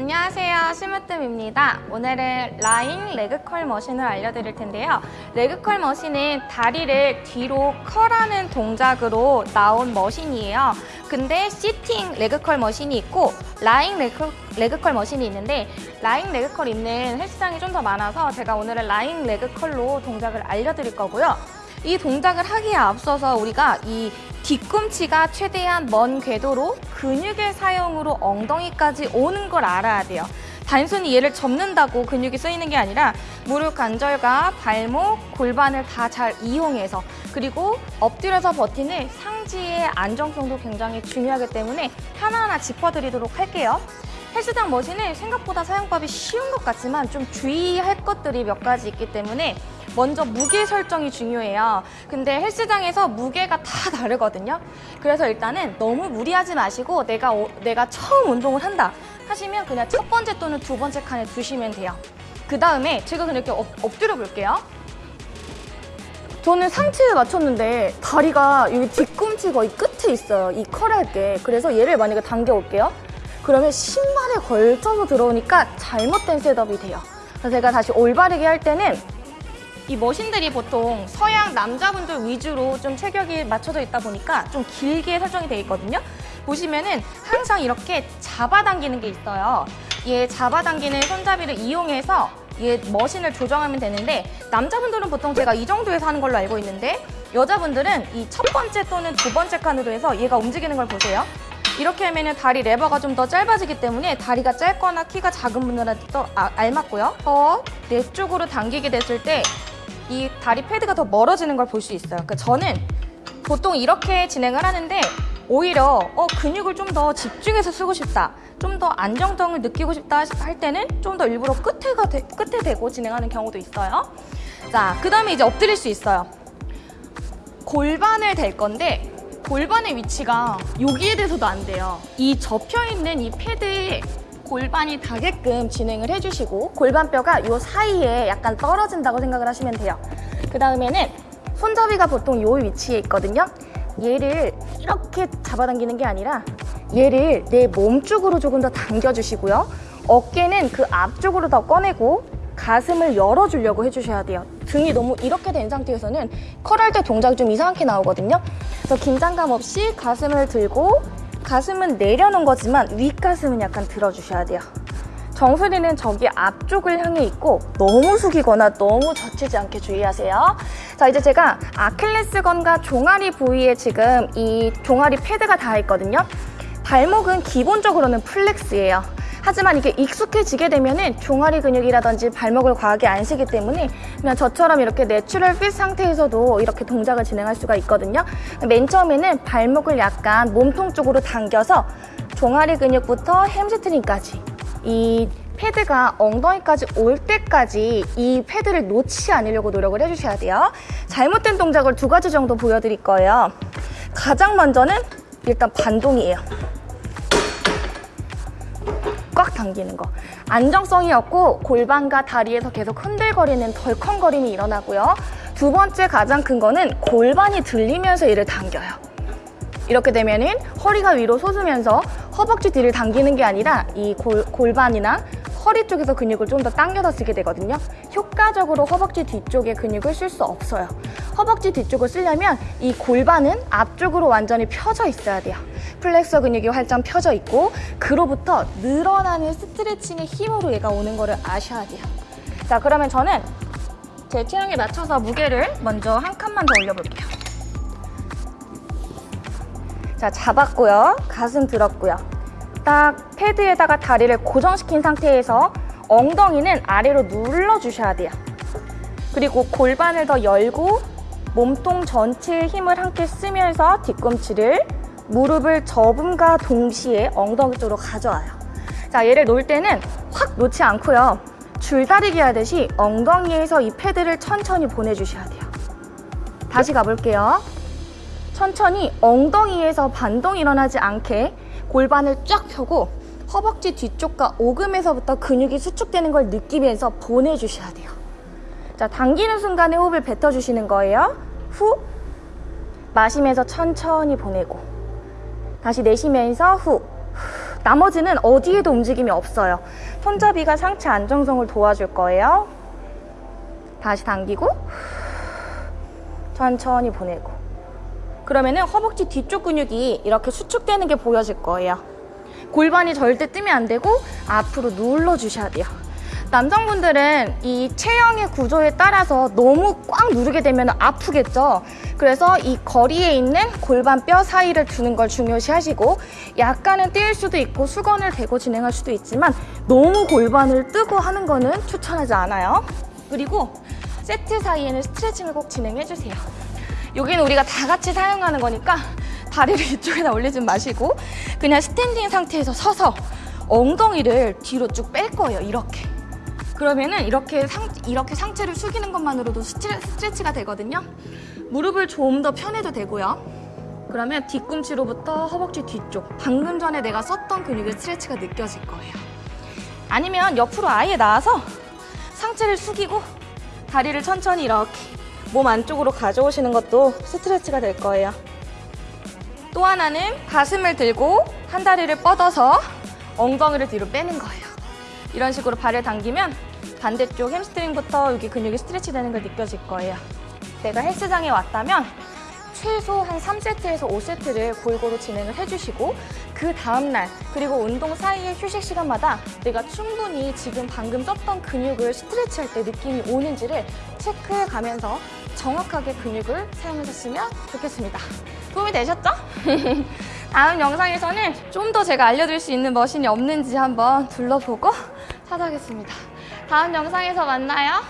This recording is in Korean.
안녕하세요. 심으뜸입니다. 오늘은 lying leg curl machine을 알려드릴 텐데요. leg curl machine은 다리를 뒤로 curl하는 동작으로 나온 machine이에요. 근데 sitting leg curl machine이 있고 lying leg, leg curl machine이 있는데 lying leg curl 있는 헬스장이 좀 더 많아서 제가 오늘은 lying leg curl로 동작을 알려드릴 거고요. 이 동작을 하기에 앞서서 우리가 이 뒤꿈치가 최대한 먼 궤도로 근육의 사용으로 엉덩이까지 오는 걸 알아야 돼요. 단순히 얘를 접는다고 근육이 쓰이는 게 아니라 무릎 관절과 발목, 골반을 다 잘 이용해서 그리고 엎드려서 버티는 상지의 안정성도 굉장히 중요하기 때문에 하나하나 짚어드리도록 할게요. 헬스장 머신은 생각보다 사용법이 쉬운 것 같지만 좀 주의할 것들이 몇 가지 있기 때문에 먼저 무게 설정이 중요해요. 근데 헬스장에서 무게가 다 다르거든요. 그래서 일단은 너무 무리하지 마시고 내가, 어, 내가 처음 운동을 한다 하시면 그냥 첫 번째 또는 두 번째 칸에 두시면 돼요. 그 다음에 제가 그냥 이렇게 엎, 엎드려 볼게요. 저는 상체에 맞췄는데 다리가 여기 뒤꿈치 거의 끝에 있어요. 이 curl할 게. 그래서 얘를 만약에 당겨 올게요. 그러면 신발에 걸쳐서 들어오니까 잘못된 setup이 돼요. 그래서 제가 다시 올바르게 할 때는 이 machine들이 보통 서양 남자분들 위주로 좀 체격이 맞춰져 있다 보니까 좀 길게 설정이 되어 있거든요. 보시면은 항상 이렇게 잡아당기는 게 있어요. 얘 잡아당기는 손잡이를 이용해서 얘 머신을 조정하면 되는데 남자분들은 보통 제가 이 정도에서 하는 걸로 알고 있는데 여자분들은 이 첫 번째 또는 두 번째 칸으로 해서 얘가 움직이는 걸 보세요. 이렇게 하면 다리 레버가 좀 더 짧아지기 때문에 다리가 짧거나 키가 작은 분들한테 더 아, 알맞고요. 더 내 쪽으로 당기게 됐을 때 이 다리 패드가 더 멀어지는 걸 볼 수 있어요. 그러니까 저는 보통 이렇게 진행을 하는데 오히려 어, 근육을 좀 더 집중해서 쓰고 싶다. 좀 더 안정성을 느끼고 싶다 할 때는 좀 더 일부러 끝에 가 되, 끝에 대고 진행하는 경우도 있어요. 자, 그 다음에 이제 엎드릴 수 있어요. 골반을 댈 건데 골반의 위치가 여기에 대해서도 안 돼요. 이 접혀있는 이 패드에 골반이 닿게끔 진행을 해주시고 골반뼈가 이 사이에 약간 떨어진다고 생각을 하시면 돼요. 그 다음에는 손잡이가 보통 이 위치에 있거든요. 얘를 이렇게 잡아당기는 게 아니라 얘를 내 몸 쪽으로 조금 더 당겨주시고요. 어깨는 그 앞쪽으로 더 꺼내고 가슴을 열어주려고 해주셔야 돼요. 등이 너무 이렇게 된 상태에서는 컬할 때 동작이 좀 이상하게 나오거든요. 그래서 긴장감 없이 가슴을 들고 가슴은 내려놓은 거지만 윗가슴은 약간 들어주셔야 돼요. 정수리는 저기 앞쪽을 향해 있고 너무 숙이거나 너무 젖히지 않게 주의하세요. 자 이제 제가 아킬레스건과 종아리 부위에 지금 이 종아리 패드가 닿아 있거든요. 발목은 기본적으로는 flex예요. 하지만 이게 익숙해지게 되면은 종아리 근육이라든지 발목을 과하게 안 쓰기 때문에 그냥 저처럼 이렇게 natural feet 상태에서도 이렇게 동작을 진행할 수가 있거든요. 맨 처음에는 발목을 약간 몸통 쪽으로 당겨서 종아리 근육부터 햄스트링까지 이 패드가 엉덩이까지 올 때까지 이 패드를 놓지 않으려고 노력을 해주셔야 돼요. 잘못된 동작을 두 가지 정도 보여드릴 거예요. 가장 먼저는 일단 반동이에요. 꽉 당기는 거. 안정성이 없고 골반과 다리에서 계속 흔들거리는 덜컹거림이 일어나고요. 두 번째 가장 큰 거는 골반이 들리면서 이를 당겨요. 이렇게 되면 은 허리가 위로 솟으면서 허벅지 뒤를 당기는 게 아니라 이 골, 골반이나 허리 쪽에서 근육을 좀 더 당겨서 쓰게 되거든요. 효과적으로 허벅지 뒤쪽에 근육을 쓸 수 없어요. 허벅지 뒤쪽을 쓰려면 이 골반은 앞쪽으로 완전히 펴져 있어야 돼요. 플렉서 근육이 활짝 펴져 있고 그로부터 늘어나는 스트레칭의 힘으로 얘가 오는 거를 아셔야 돼요. 자 그러면 저는 제 체형에 맞춰서 무게를 먼저 한 칸만 더 올려볼게요. 자 잡았고요. 가슴 들었고요. 딱 패드에다가 다리를 고정시킨 상태에서 엉덩이는 아래로 눌러주셔야 돼요. 그리고 골반을 더 열고 몸통 전체의 힘을 함께 쓰면서 뒤꿈치를 무릎을 접음과 동시에 엉덩이 쪽으로 가져와요. 자, 얘를 놓을 때는 확 놓지 않고요. 줄다리기 하듯이 엉덩이에서 이 패드를 천천히 보내주셔야 돼요. 다시 가볼게요. 천천히 엉덩이에서 반동이 일어나지 않게 골반을 쫙 펴고 허벅지 뒤쪽과 오금에서부터 근육이 수축되는 걸 느끼면서 보내주셔야 돼요. 자, 당기는 순간에 호흡을 뱉어주시는 거예요. 후, 마시면서 천천히 보내고 다시 내쉬면서 후, 나머지는 어디에도 움직임이 없어요. 손잡이가 상체 안정성을 도와줄 거예요. 다시 당기고 천천히 보내고 그러면은 허벅지 뒤쪽 근육이 이렇게 수축되는 게 보여질 거예요. 골반이 절대 뜨면 안 되고 앞으로 눌러 주셔야 돼요. 남성분들은 이 체형의 구조에 따라서 너무 꽉 누르게 되면 아프겠죠. 그래서 이 거리에 있는 골반 뼈 사이를 두는 걸 중요시 하시고 약간은 뛸 수도 있고 수건을 대고 진행할 수도 있지만 너무 골반을 뜨고 하는 거는 추천하지 않아요. 그리고 세트 사이에는 스트레칭을 꼭 진행해 주세요. 여기는 우리가 다 같이 사용하는 거니까 다리를 이쪽에다 올리지 마시고 그냥 standing 상태에서 서서 엉덩이를 뒤로 쭉 뺄 거예요. 이렇게. 그러면은 이렇게 상, 이렇게 상체를 숙이는 것만으로도 stre, stretch가 되거든요. 무릎을 좀더 편해도 되고요. 그러면 뒤꿈치로부터 허벅지 뒤쪽. 방금 전에 내가 썼던 근육의 stretch가 느껴질 거예요. 아니면 옆으로 아예 나와서 상체를 숙이고 다리를 천천히 이렇게 몸 안쪽으로 가져오시는 것도 스트레치가 될 거예요. 또 하나는 가슴을 들고 한 다리를 뻗어서 엉덩이를 뒤로 빼는 거예요. 이런 식으로 발을 당기면 반대쪽 햄스트링부터 여기 근육이 스트레치 되는 걸 느껴질 거예요. 내가 헬스장에 왔다면 최소 한 3세트에서 5세트를 골고루 진행을 해주시고 그 다음날 그리고 운동 사이의 휴식 시간마다 내가 충분히 지금 방금 썼던 근육을 스트레치할 때 느낌이 오는지를 체크해 가면서 정확하게 근육을 사용하셨으면 좋겠습니다. 도움이 되셨죠? 다음 영상에서는 좀 더 제가 알려드릴 수 있는 머신이 없는지 한번 둘러보고 찾아오겠습니다. 다음 영상에서 만나요.